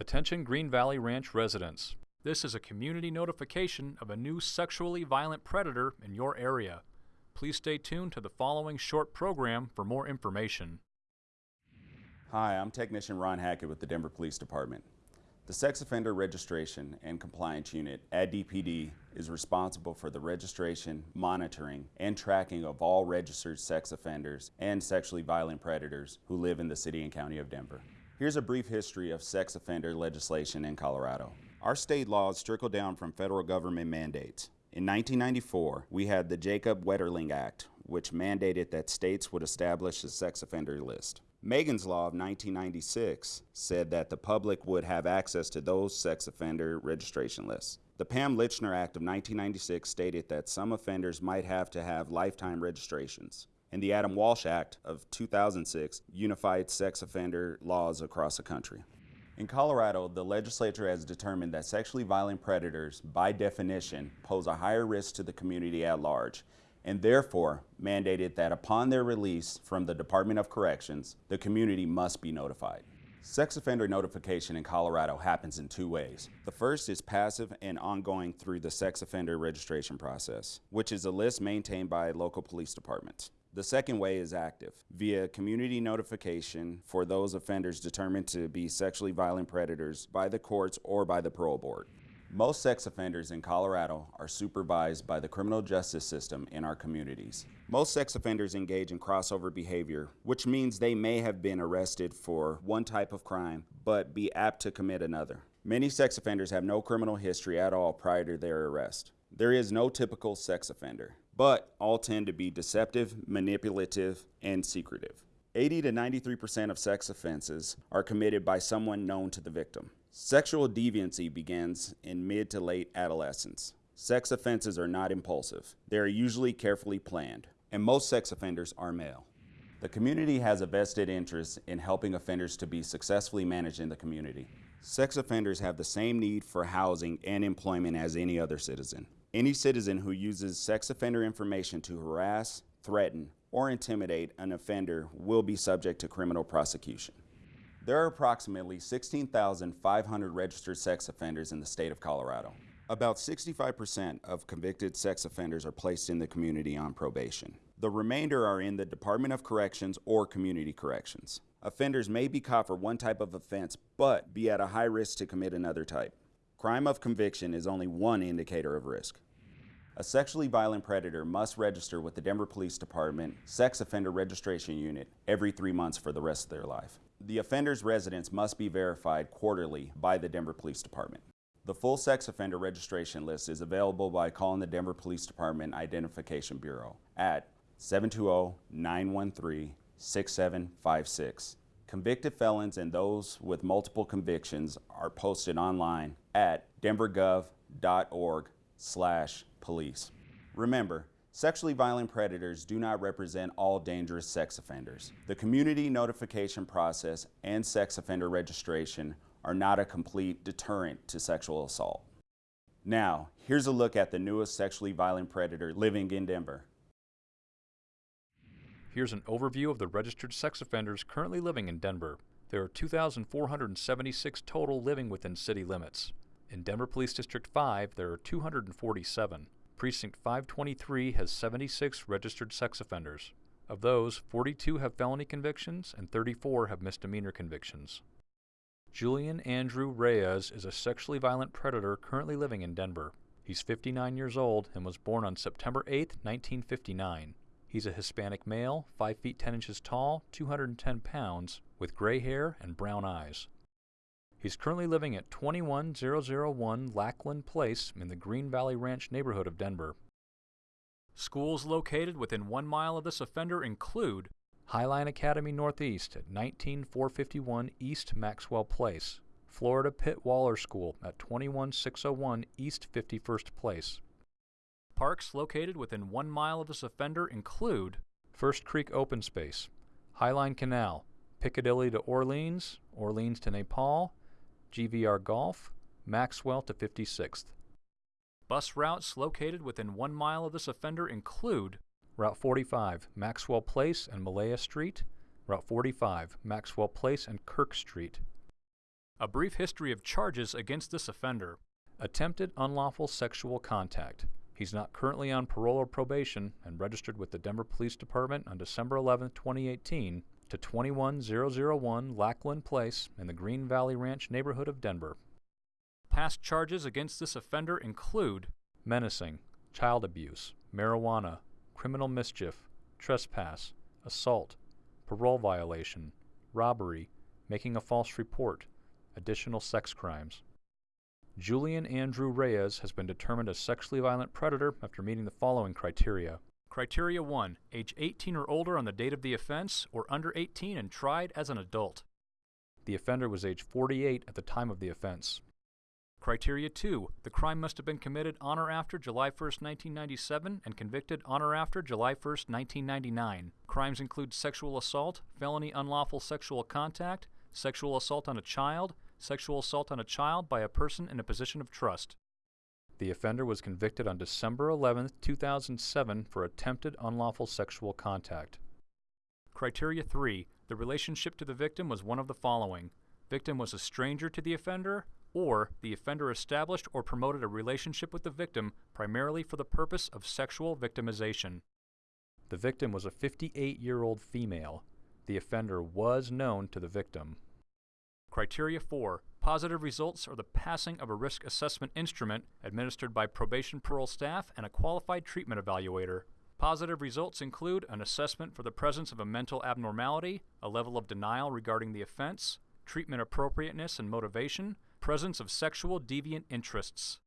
Attention Green Valley Ranch residents. This is a community notification of a new sexually violent predator in your area. Please stay tuned to the following short program for more information. Hi, I'm Technician Ron Hackett with the Denver Police Department. The Sex Offender Registration and Compliance Unit at DPD is responsible for the registration, monitoring, and tracking of all registered sex offenders and sexually violent predators who live in the city and county of Denver. Here's a brief history of sex offender legislation in Colorado. Our state laws trickle down from federal government mandates. In 1994, we had the Jacob Wetterling Act, which mandated that states would establish a sex offender list. Megan's Law of 1996 said that the public would have access to those sex offender registration lists. The Pam Lychner Act of 1996 stated that some offenders might have to have lifetime registrations. And the Adam Walsh Act of 2006 unified sex offender laws across the country. In Colorado, the legislature has determined that sexually violent predators, by definition, pose a higher risk to the community at large and therefore mandated that upon their release from the Department of Corrections, the community must be notified. Sex offender notification in Colorado happens in two ways. The first is passive and ongoing through the sex offender registration process, which is a list maintained by local police departments. The second way is active, via community notification for those offenders determined to be sexually violent predators by the courts or by the parole board. Most sex offenders in Colorado are supervised by the criminal justice system in our communities. Most sex offenders engage in crossover behavior, which means they may have been arrested for one type of crime, but be apt to commit another. Many sex offenders have no criminal history at all prior to their arrest. There is no typical sex offender, but all tend to be deceptive, manipulative, and secretive. 80 to 93% of sex offenses are committed by someone known to the victim. Sexual deviancy begins in mid to late adolescence. Sex offenses are not impulsive. They are usually carefully planned, and most sex offenders are male. The community has a vested interest in helping offenders to be successfully managed in the community. Sex offenders have the same need for housing and employment as any other citizen. Any citizen who uses sex offender information to harass, threaten, or intimidate an offender will be subject to criminal prosecution. There are approximately 16,500 registered sex offenders in the state of Colorado. About 65% of convicted sex offenders are placed in the community on probation. The remainder are in the Department of Corrections or Community Corrections. Offenders may be caught for one type of offense, but be at a high risk to commit another type. Crime of conviction is only one indicator of risk. A sexually violent predator must register with the Denver Police Department Sex Offender Registration Unit every three months for the rest of their life. The offender's residence must be verified quarterly by the Denver Police Department. The full sex offender registration list is available by calling the Denver Police Department Identification Bureau at 720-913-6756. Convicted felons and those with multiple convictions are posted online at denvergov.org slash police. Remember, sexually violent predators do not represent all dangerous sex offenders. The community notification process and sex offender registration are not a complete deterrent to sexual assault. Now, here's a look at the newest sexually violent predator living in Denver. Here's an overview of the registered sex offenders currently living in Denver. There are 2,476 total living within city limits. In Denver Police District 5, there are 247. Precinct 523 has 76 registered sex offenders. Of those, 42 have felony convictions and 34 have misdemeanor convictions. Julian Andrew Reyes is a sexually violent predator currently living in Denver. He's 59 years old and was born on September 8, 1959. He's a Hispanic male, 5 feet 10 inches tall, 210 pounds, with gray hair and brown eyes. He's currently living at 21001 Lackland Place in the Green Valley Ranch neighborhood of Denver. Schools located within one mile of this offender include Highline Academy Northeast at 19451 East Maxwell Place, Florida Pitt Waller School at 21601 East 51st Place. Parks located within one mile of this offender include First Creek Open Space, Highline Canal, Piccadilly to Orleans, Orleans to Nepal, GVR Golf, Maxwell to 56th. Bus routes located within one mile of this offender include Route 45, Maxwell Place and Malaya Street, Route 45, Maxwell Place and Kirk Street, A brief history of charges against this offender. Attempted unlawful sexual contact. He's not currently on parole or probation and registered with the Denver Police Department on December 11, 2018 to 21001 Lackland Place in the Green Valley Ranch neighborhood of Denver. Past charges against this offender include menacing, child abuse, marijuana, criminal mischief, trespass, assault, parole violation, robbery, making a false report, additional sex crimes. Julian Andrew Reyes has been determined a sexually violent predator after meeting the following criteria. Criteria 1. Age 18 or older on the date of the offense, or under 18 and tried as an adult. The offender was age 48 at the time of the offense. Criteria 2. The crime must have been committed on or after July 1, 1997 and convicted on or after July 1, 1999. Crimes include sexual assault, felony unlawful sexual contact, sexual assault on a child, sexual assault on a child by a person in a position of trust. The offender was convicted on December 11, 2007 for attempted unlawful sexual contact. Criteria 3. The relationship to the victim was one of the following. Victim was a stranger to the offender, or the offender established or promoted a relationship with the victim primarily for the purpose of sexual victimization. The victim was a 58 year old female. The offender was known to the victim. Criteria 4. Positive results are the passing of a risk assessment instrument administered by probation parole staff and a qualified treatment evaluator. Positive results include an assessment for the presence of a mental abnormality, a level of denial regarding the offense, treatment appropriateness and motivation, presence of sexual deviant interests.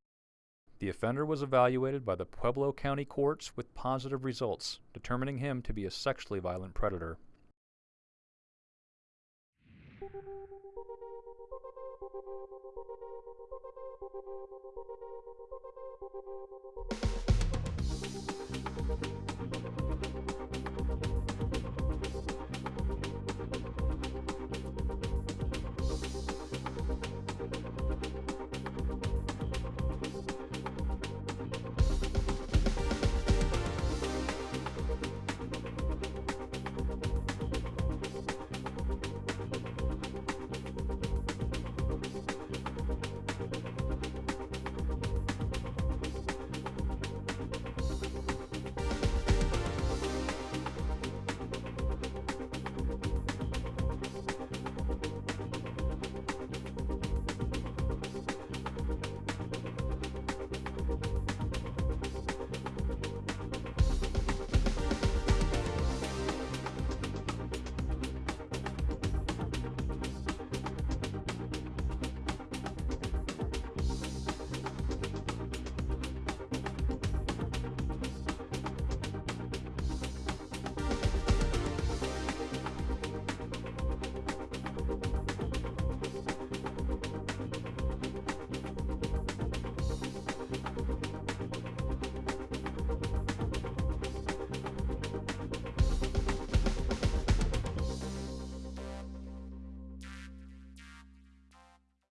The offender was evaluated by the Pueblo County courts with positive results, determining him to be a sexually violent predator. Thank you.